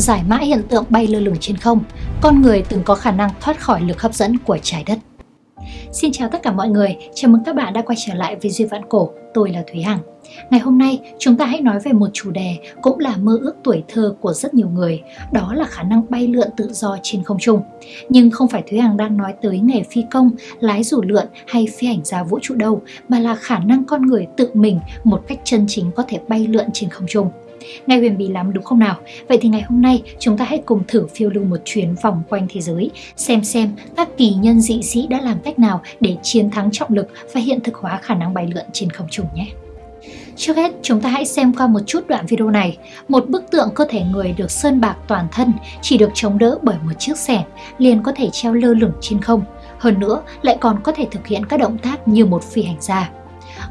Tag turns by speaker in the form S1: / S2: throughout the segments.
S1: giải mã hiện tượng bay lơ lửng trên không, con người từng có khả năng thoát khỏi lực hấp dẫn của trái đất. Xin chào tất cả mọi người, chào mừng các bạn đã quay trở lại với Duy Vạn Cổ, tôi là Thúy Hằng. Ngày hôm nay, chúng ta hãy nói về một chủ đề cũng là mơ ước tuổi thơ của rất nhiều người, đó là khả năng bay lượn tự do trên không trung. Nhưng không phải Thúy Hằng đang nói tới nghề phi công, lái dù lượn hay phi hành gia vũ trụ đâu, mà là khả năng con người tự mình một cách chân chính có thể bay lượn trên không trung. Nghe huyền bí lắm đúng không nào? Vậy thì ngày hôm nay chúng ta hãy cùng thử phiêu lưu một chuyến vòng quanh thế giới, xem xem các kỳ nhân dị sĩ đã làm cách nào để chiến thắng trọng lực và hiện thực hóa khả năng bay lượn trên không trung nhé. Trước hết, chúng ta hãy xem qua một chút đoạn video này. Một bức tượng cơ thể người được sơn bạc toàn thân chỉ được chống đỡ bởi một chiếc xẻng, liền có thể treo lơ lửng trên không. Hơn nữa, lại còn có thể thực hiện các động tác như một phi hành gia.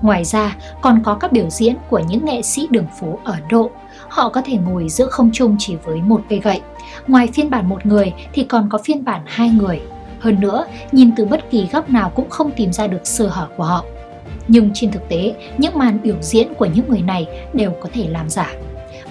S1: Ngoài ra, còn có các biểu diễn của những nghệ sĩ đường phố ở Độ. Họ có thể ngồi giữa không trung chỉ với một cây gậy. Ngoài phiên bản một người thì còn có phiên bản hai người. Hơn nữa, nhìn từ bất kỳ góc nào cũng không tìm ra được sơ hở của họ. Nhưng trên thực tế, những màn biểu diễn của những người này đều có thể làm giả.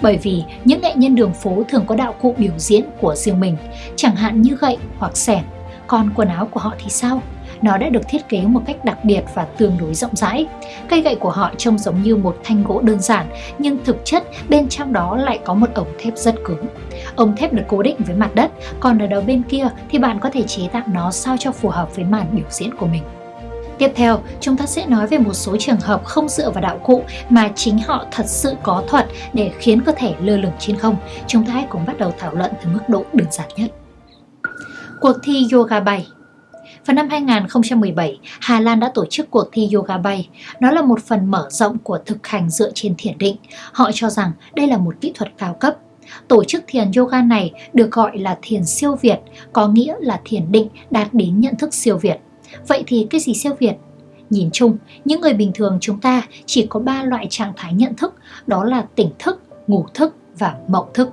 S1: Bởi vì những nghệ nhân đường phố thường có đạo cụ biểu diễn của riêng mình, chẳng hạn như gậy hoặc sẻng. Còn quần áo của họ thì sao? Nó đã được thiết kế một cách đặc biệt và tương đối rộng rãi. Cây gậy của họ trông giống như một thanh gỗ đơn giản, nhưng thực chất bên trong đó lại có một ống thép rất cứng. Ống thép được cố định với mặt đất, còn ở đầu bên kia thì bạn có thể chế tạo nó sao cho phù hợp với màn biểu diễn của mình. Tiếp theo, chúng ta sẽ nói về một số trường hợp không dựa vào đạo cụ mà chính họ thật sự có thuật để khiến cơ thể lơ lửng trên không. Chúng ta hãy cùng bắt đầu thảo luận từ mức độ đơn giản nhất. Cuộc thi yoga bay vào năm 2017, Hà Lan đã tổ chức cuộc thi yoga bay. Nó là một phần mở rộng của thực hành dựa trên thiền định. Họ cho rằng đây là một kỹ thuật cao cấp. Tổ chức thiền yoga này được gọi là thiền siêu việt, có nghĩa là thiền định đạt đến nhận thức siêu việt. Vậy thì cái gì siêu việt? Nhìn chung, những người bình thường chúng ta chỉ có 3 loại trạng thái nhận thức, đó là tỉnh thức, ngủ thức và mộng thức.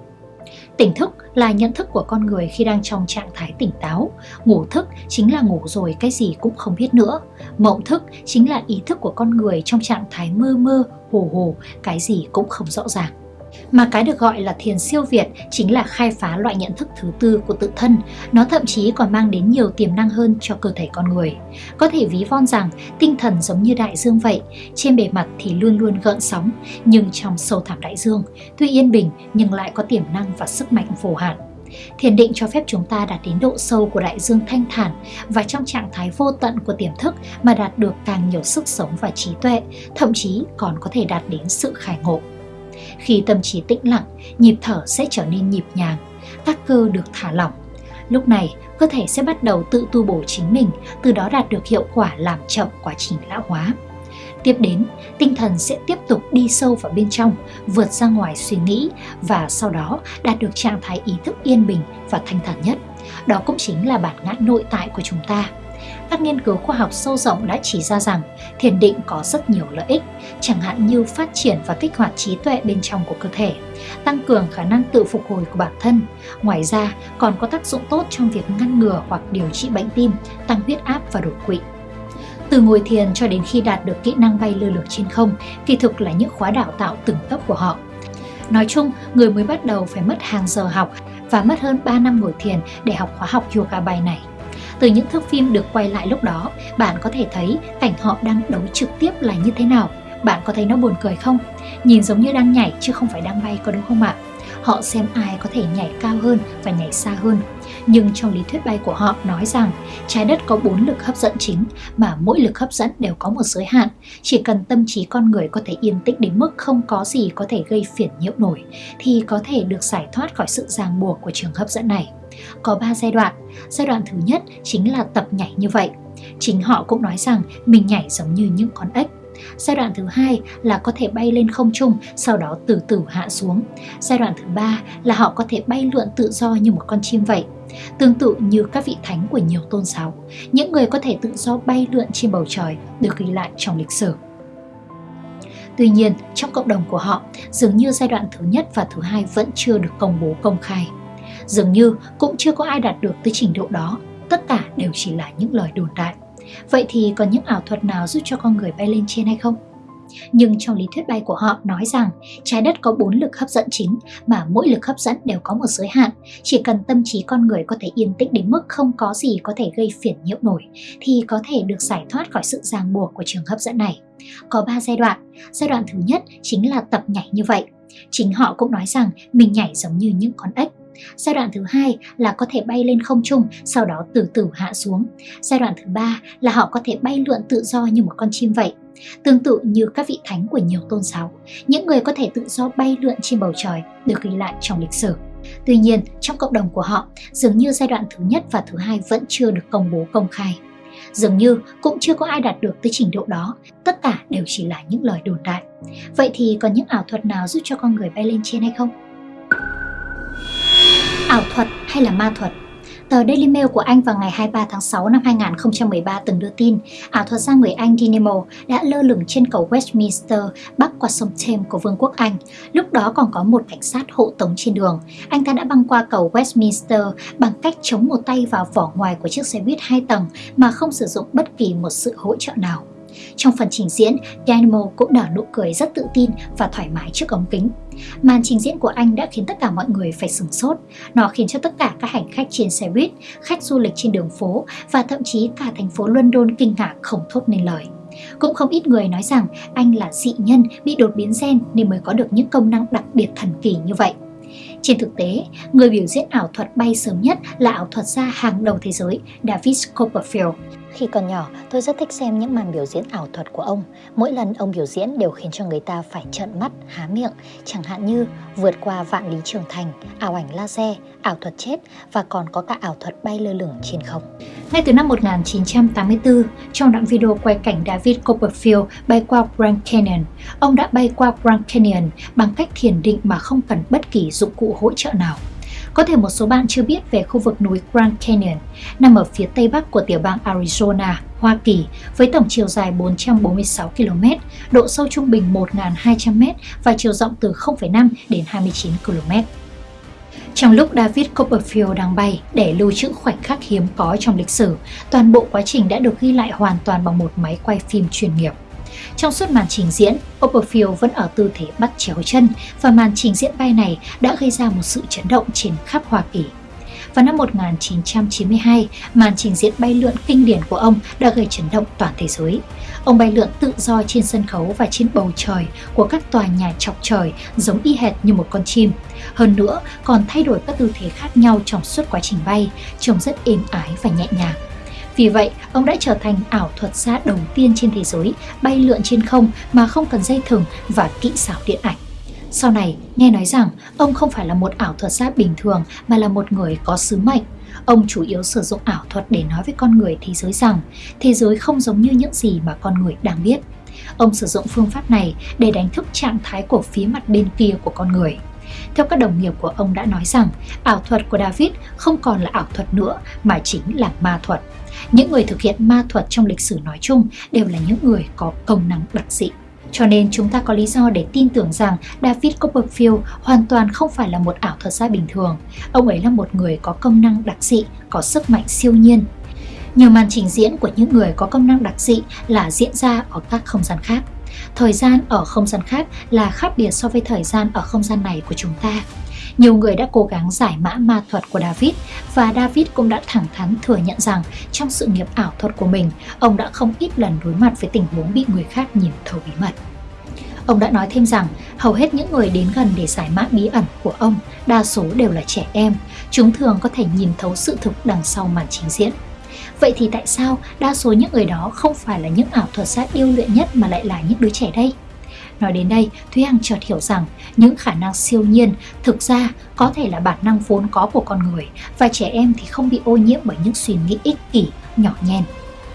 S1: Tỉnh thức là nhận thức của con người khi đang trong trạng thái tỉnh táo. Ngủ thức chính là ngủ rồi cái gì cũng không biết nữa. Mộng thức chính là ý thức của con người trong trạng thái mơ mơ, hồ hồ, cái gì cũng không rõ ràng. Mà cái được gọi là thiền siêu việt chính là khai phá loại nhận thức thứ tư của tự thân. Nó thậm chí còn mang đến nhiều tiềm năng hơn cho cơ thể con người. Có thể ví von rằng tinh thần giống như đại dương vậy, trên bề mặt thì luôn luôn gợn sóng, nhưng trong sâu thẳm đại dương, tuy yên bình nhưng lại có tiềm năng và sức mạnh vô hạn. Thiền định cho phép chúng ta đạt đến độ sâu của đại dương thanh thản và trong trạng thái vô tận của tiềm thức mà đạt được càng nhiều sức sống và trí tuệ, thậm chí còn có thể đạt đến sự khai ngộ. Khi tâm trí tĩnh lặng, nhịp thở sẽ trở nên nhịp nhàng, các cơ được thả lỏng. Lúc này, cơ thể sẽ bắt đầu tự tu bổ chính mình, từ đó đạt được hiệu quả làm chậm quá trình lão hóa. Tiếp đến, tinh thần sẽ tiếp tục đi sâu vào bên trong, vượt ra ngoài suy nghĩ và sau đó đạt được trạng thái ý thức yên bình và thanh thản nhất. Đó cũng chính là bản ngã nội tại của chúng ta. Các nghiên cứu khoa học sâu rộng đã chỉ ra rằng thiền định có rất nhiều lợi ích, chẳng hạn như phát triển và kích hoạt trí tuệ bên trong của cơ thể, tăng cường khả năng tự phục hồi của bản thân. Ngoài ra, còn có tác dụng tốt trong việc ngăn ngừa hoặc điều trị bệnh tim, tăng huyết áp và đột quỵ. Từ ngồi thiền cho đến khi đạt được kỹ năng bay lơ lửng trên không, kỳ thực là những khóa đào tạo từng cấp của họ. Nói chung, người mới bắt đầu phải mất hàng giờ học và mất hơn 3 năm ngồi thiền để học khóa học yoga bài này. Từ những thước phim được quay lại lúc đó, bạn có thể thấy cảnh họ đang đấu trực tiếp là như thế nào. Bạn có thấy nó buồn cười không? Nhìn giống như đang nhảy chứ không phải đang bay có đúng không ạ? Họ xem ai có thể nhảy cao hơn và nhảy xa hơn. Nhưng trong lý thuyết bay của họ nói rằng trái đất có bốn lực hấp dẫn chính mà mỗi lực hấp dẫn đều có một giới hạn. Chỉ cần tâm trí con người có thể yên tĩnh đến mức không có gì có thể gây phiền nhiễu nổi thì có thể được giải thoát khỏi sự ràng buộc của trường hấp dẫn này. Có 3 giai đoạn. Giai đoạn thứ nhất chính là tập nhảy như vậy. Chính họ cũng nói rằng mình nhảy giống như những con ếch. Giai đoạn thứ hai là có thể bay lên không trung, sau đó từ từ hạ xuống. Giai đoạn thứ ba là họ có thể bay lượn tự do như một con chim vậy. Tương tự như các vị thánh của nhiều tôn giáo, những người có thể tự do bay lượn trên bầu trời được ghi lại trong lịch sử. Tuy nhiên, trong cộng đồng của họ, dường như giai đoạn thứ nhất và thứ hai vẫn chưa được công bố công khai. Dường như cũng chưa có ai đạt được tới trình độ đó, tất cả đều chỉ là những lời đồn đại. Vậy thì còn những ảo thuật nào giúp cho con người bay lên trên hay không? Nhưng trong lý thuyết bay của họ nói rằng trái đất có bốn lực hấp dẫn chính mà mỗi lực hấp dẫn đều có một giới hạn. Chỉ cần tâm trí con người có thể yên tĩnh đến mức không có gì có thể gây phiền nhiễu nổi thì có thể được giải thoát khỏi sự ràng buộc của trường hấp dẫn này. Có 3 giai đoạn. Giai đoạn thứ nhất chính là tập nhảy như vậy. Chính họ cũng nói rằng mình nhảy giống như những con ếch Giai đoạn thứ hai là có thể bay lên không trung, sau đó từ từ hạ xuống. Giai đoạn thứ ba là họ có thể bay lượn tự do như một con chim vậy. Tương tự như các vị thánh của nhiều tôn giáo, những người có thể tự do bay lượn trên bầu trời được ghi lại trong lịch sử. Tuy nhiên, trong cộng đồng của họ, dường như giai đoạn thứ nhất và thứ hai vẫn chưa được công bố công khai. Dường như cũng chưa có ai đạt được tới trình độ đó, tất cả đều chỉ là những lời đồn đại. Vậy thì có những ảo thuật nào giúp cho con người bay lên trên hay không? Ảo thuật hay là ma thuật. Tờ Daily Mail của Anh vào ngày 23 tháng 6 năm 2013 từng đưa tin, ảo thuật gia người Anh Dynamo đã lơ lửng trên cầu Westminster, bắc qua sông Thames của Vương quốc Anh. Lúc đó còn có một cảnh sát hộ tống trên đường. Anh ta đã băng qua cầu Westminster bằng cách chống một tay vào vỏ ngoài của chiếc xe buýt hai tầng mà không sử dụng bất kỳ một sự hỗ trợ nào. Trong phần trình diễn, Dynamo cũng nở nụ cười rất tự tin và thoải mái trước ống kính. Màn trình diễn của anh đã khiến tất cả mọi người phải sửng sốt. Nó khiến cho tất cả các hành khách trên xe buýt, khách du lịch trên đường phố và thậm chí cả thành phố London kinh ngạc không thốt nên lời. Cũng không ít người nói rằng anh là dị nhân bị đột biến gen nên mới có được những công năng đặc biệt thần kỳ như vậy. Trên thực tế, người biểu diễn ảo thuật bay sớm nhất là ảo thuật gia hàng đầu thế giới David Copperfield.
S2: Khi còn nhỏ, tôi rất thích xem những màn biểu diễn ảo thuật của ông. Mỗi lần ông biểu diễn đều khiến cho người ta phải trợn mắt, há miệng, chẳng hạn như vượt qua vạn lý trường thành, ảo ảnh laser, ảo thuật chết và còn có cả ảo thuật bay lơ lửng trên không.
S1: Ngay từ năm 1984, trong đoạn video quay cảnh David Copperfield bay qua Grand Canyon, ông đã bay qua Grand Canyon bằng cách thiền định mà không cần bất kỳ dụng cụ hỗ trợ nào. Có thể một số bạn chưa biết về khu vực núi Grand Canyon, nằm ở phía tây bắc của tiểu bang Arizona, Hoa Kỳ, với tổng chiều dài 446 km, độ sâu trung bình 1.200 m và chiều rộng từ 0,5 đến 29 km. Trong lúc David Copperfield đang bay để lưu trữ khoảnh khắc hiếm có trong lịch sử, toàn bộ quá trình đã được ghi lại hoàn toàn bằng một máy quay phim chuyên nghiệp. Trong suốt màn trình diễn, Copperfield vẫn ở tư thế bắt chéo chân và màn trình diễn bay này đã gây ra một sự chấn động trên khắp Hoa Kỳ. Vào năm 1992, màn trình diễn bay lượn kinh điển của ông đã gây chấn động toàn thế giới. Ông bay lượn tự do trên sân khấu và trên bầu trời của các tòa nhà chọc trời giống y hệt như một con chim. Hơn nữa, còn thay đổi các tư thế khác nhau trong suốt quá trình bay, trông rất êm ái và nhẹ nhàng. Vì vậy, ông đã trở thành ảo thuật gia đầu tiên trên thế giới bay lượn trên không mà không cần dây thừng và kỹ xảo điện ảnh. Sau này, nghe nói rằng ông không phải là một ảo thuật gia bình thường mà là một người có sứ mệnh. Ông chủ yếu sử dụng ảo thuật để nói với con người thế giới rằng thế giới không giống như những gì mà con người đang biết. Ông sử dụng phương pháp này để đánh thức trạng thái của phía mặt bên kia của con người. Theo các đồng nghiệp của ông đã nói rằng, ảo thuật của David không còn là ảo thuật nữa mà chính là ma thuật. Những người thực hiện ma thuật trong lịch sử nói chung đều là những người có công năng đặc dị. Cho nên chúng ta có lý do để tin tưởng rằng David Copperfield hoàn toàn không phải là một ảo thuật gia bình thường. Ông ấy là một người có công năng đặc dị, có sức mạnh siêu nhiên. Nhiều màn trình diễn của những người có công năng đặc dị là diễn ra ở các không gian khác. Thời gian ở không gian khác là khác biệt so với thời gian ở không gian này của chúng ta. Nhiều người đã cố gắng giải mã ma thuật của David và David cũng đã thẳng thắn thừa nhận rằng trong sự nghiệp ảo thuật của mình, ông đã không ít lần đối mặt với tình huống bị người khác nhìn thấu bí mật. Ông đã nói thêm rằng hầu hết những người đến gần để giải mã bí ẩn của ông đa số đều là trẻ em, chúng thường có thể nhìn thấu sự thực đằng sau màn trình diễn. Vậy thì tại sao đa số những người đó không phải là những ảo thuật gia yêu luyện nhất mà lại là những đứa trẻ đây? Nói đến đây, Thúy Hằng chợt hiểu rằng những khả năng siêu nhiên thực ra có thể là bản năng vốn có của con người và trẻ em thì không bị ô nhiễm bởi những suy nghĩ ích kỷ, nhỏ nhen.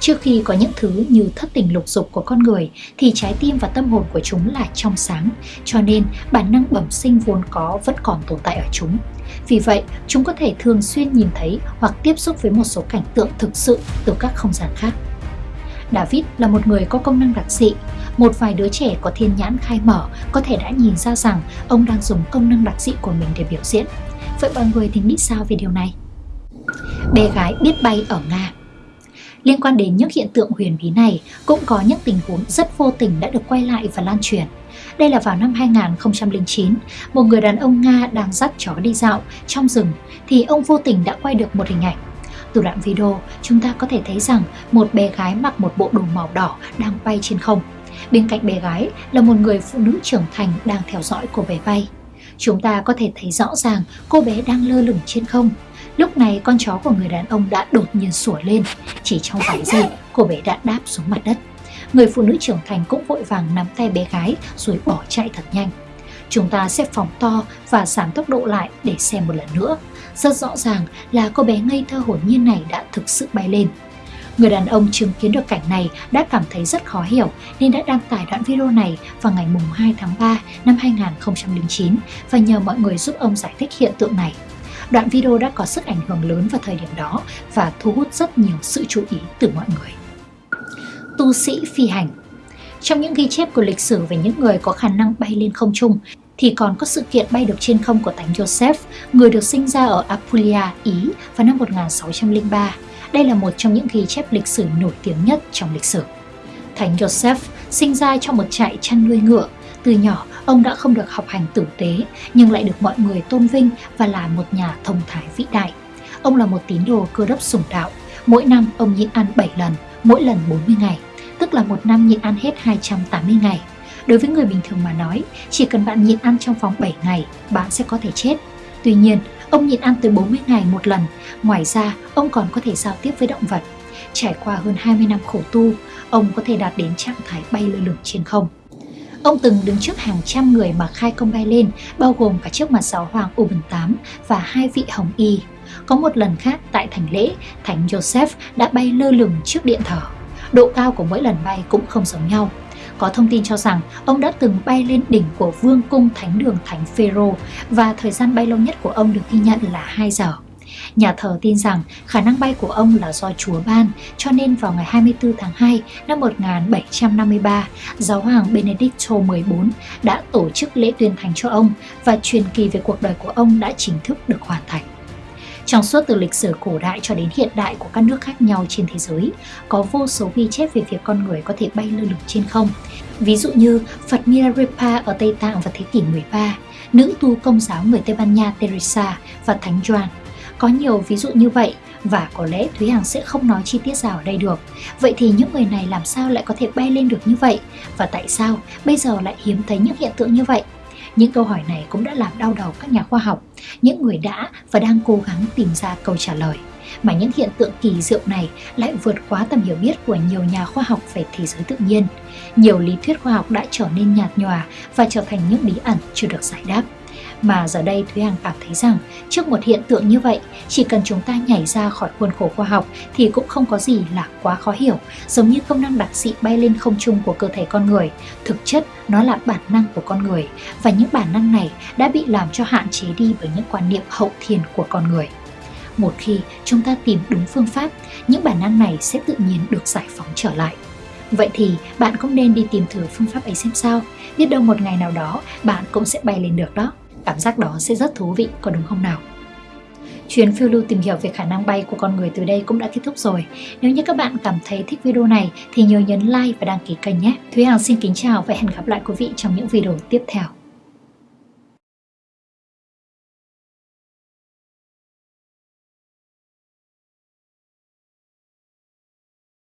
S1: Trước khi có những thứ như thất tình lục dục của con người thì trái tim và tâm hồn của chúng là trong sáng, cho nên bản năng bẩm sinh vốn có vẫn còn tồn tại ở chúng. Vì vậy, chúng có thể thường xuyên nhìn thấy hoặc tiếp xúc với một số cảnh tượng thực sự từ các không gian khác. David là một người có công năng đặc dị. Một vài đứa trẻ có thiên nhãn khai mở có thể đã nhìn ra rằng ông đang dùng công năng đặc dị của mình để biểu diễn. Vậy mọi người thì nghĩ sao về điều này? Bé gái biết bay ở Nga Liên quan đến những hiện tượng huyền bí này, cũng có những tình huống rất vô tình đã được quay lại và lan truyền. Đây là vào năm 2009, một người đàn ông Nga đang dắt chó đi dạo trong rừng thì ông vô tình đã quay được một hình ảnh. Từ đoạn video, chúng ta có thể thấy rằng một bé gái mặc một bộ đồ màu đỏ đang bay trên không. Bên cạnh bé gái là một người phụ nữ trưởng thành đang theo dõi cô bé bay. Chúng ta có thể thấy rõ ràng cô bé đang lơ lửng trên không. Lúc này con chó của người đàn ông đã đột nhiên sủa lên. Chỉ trong vài giây, cô bé đã đáp xuống mặt đất. Người phụ nữ trưởng thành cũng vội vàng nắm tay bé gái rồi bỏ chạy thật nhanh. Chúng ta sẽ phóng to và giảm tốc độ lại để xem một lần nữa. Rất rõ ràng là cô bé ngây thơ hồn nhiên này đã thực sự bay lên. Người đàn ông chứng kiến được cảnh này đã cảm thấy rất khó hiểu nên đã đăng tải đoạn video này vào ngày 2 tháng 3 năm 2009 và nhờ mọi người giúp ông giải thích hiện tượng này. Đoạn video đã có sức ảnh hưởng lớn vào thời điểm đó và thu hút rất nhiều sự chú ý từ mọi người. Tu sĩ phi hành Trong những ghi chép của lịch sử về những người có khả năng bay lên không trung thì còn có sự kiện bay được trên không của Thánh Joseph, người được sinh ra ở Apulia, Ý vào năm 1603. Đây là một trong những ghi chép lịch sử nổi tiếng nhất trong lịch sử. Thánh Joseph sinh ra trong một trại chăn nuôi ngựa. Từ nhỏ, ông đã không được học hành tử tế, nhưng lại được mọi người tôn vinh và là một nhà thông thái vĩ đại. Ông là một tín đồ cơ đốc sủng đạo. Mỗi năm, ông nhịn ăn 7 lần, mỗi lần 40 ngày, tức là một năm nhịn ăn hết 280 ngày. Đối với người bình thường mà nói, chỉ cần bạn nhịn ăn trong vòng 7 ngày, bạn sẽ có thể chết. Tuy nhiên, ông nhịn ăn tới 40 ngày một lần. Ngoài ra, ông còn có thể giao tiếp với động vật. Trải qua hơn 20 năm khổ tu, ông có thể đạt đến trạng thái bay lơ lửng trên không. Ông từng đứng trước hàng trăm người mà khai công bay lên, bao gồm cả trước mặt giáo hoàng Urban VIII và hai vị hồng y. Có một lần khác tại thành lễ, Thánh Joseph đã bay lơ lửng trước điện thờ. Độ cao của mỗi lần bay cũng không giống nhau. Có thông tin cho rằng ông đã từng bay lên đỉnh của vương cung thánh đường Thánh Phêrô và thời gian bay lâu nhất của ông được ghi nhận là 2 giờ. Nhà thờ tin rằng khả năng bay của ông là do Chúa ban, cho nên vào ngày 24 tháng 2 năm 1753, giáo hoàng Benedicto XIV đã tổ chức lễ tuyên thành cho ông và truyền kỳ về cuộc đời của ông đã chính thức được hoàn thành. Trong suốt từ lịch sử cổ đại cho đến hiện đại của các nước khác nhau trên thế giới, có vô số ghi chép về việc con người có thể bay lơ lửng trên không. Ví dụ như Phật Milarepa ở Tây Tạng vào thế kỷ 13, nữ tu công giáo người Tây Ban Nha Teresa và Thánh Gioan. Có nhiều ví dụ như vậy và có lẽ Thúy Hằng sẽ không nói chi tiết ra ở đây được. Vậy thì những người này làm sao lại có thể bay lên được như vậy? Và tại sao bây giờ lại hiếm thấy những hiện tượng như vậy? Những câu hỏi này cũng đã làm đau đầu các nhà khoa học, những người đã và đang cố gắng tìm ra câu trả lời. Mà những hiện tượng kỳ diệu này lại vượt quá tầm hiểu biết của nhiều nhà khoa học về thế giới tự nhiên. Nhiều lý thuyết khoa học đã trở nên nhạt nhòa và trở thành những bí ẩn chưa được giải đáp. Mà giờ đây Thúy Hằng cảm thấy rằng trước một hiện tượng như vậy, chỉ cần chúng ta nhảy ra khỏi khuôn khổ khoa học thì cũng không có gì là quá khó hiểu, giống như công năng đặc dị bay lên không trung của cơ thể con người. Thực chất nó là bản năng của con người và những bản năng này đã bị làm cho hạn chế đi bởi những quan niệm hậu thiên của con người. Một khi chúng ta tìm đúng phương pháp, những bản năng này sẽ tự nhiên được giải phóng trở lại. Vậy thì bạn cũng nên đi tìm thử phương pháp ấy xem sao, biết đâu một ngày nào đó bạn cũng sẽ bay lên được đó. Cảm giác đó sẽ rất thú vị, có đúng không nào? Chuyến phiêu lưu tìm hiểu về khả năng bay của con người từ đây cũng đã kết thúc rồi. Nếu như các bạn cảm thấy thích video này thì nhớ nhấn like và đăng ký kênh nhé. Thúy Hằng xin kính chào và hẹn gặp lại quý vị trong những video tiếp theo.